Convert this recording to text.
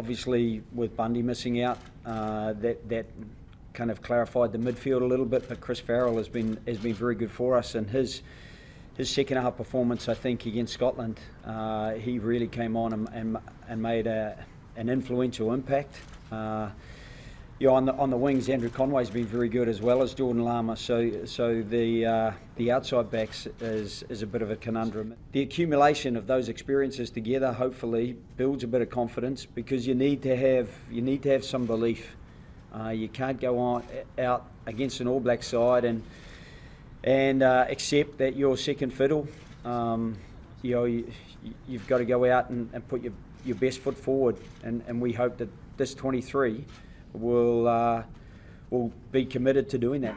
obviously, with Bundee missing out, uh, that that kind of clarified the midfield a little bit. But Chris Farrell has been has been very good for us, and his his second half performance, I think, against Scotland, uh, he really came on and and, and made a, an influential impact. Uh, yeah, on the on the wings, Andrew Conway's been very good as well as Jordan Larmour. So so the uh, the outside backs is is a bit of a conundrum. The accumulation of those experiences together hopefully builds a bit of confidence because you need to have you need to have some belief. Uh, you can't go on out against an All Black side and and uh, accept that you're second fiddle. Um, you know you, you've got to go out and, and put your your best foot forward, and, and we hope that this 23 will uh, will be committed to doing that.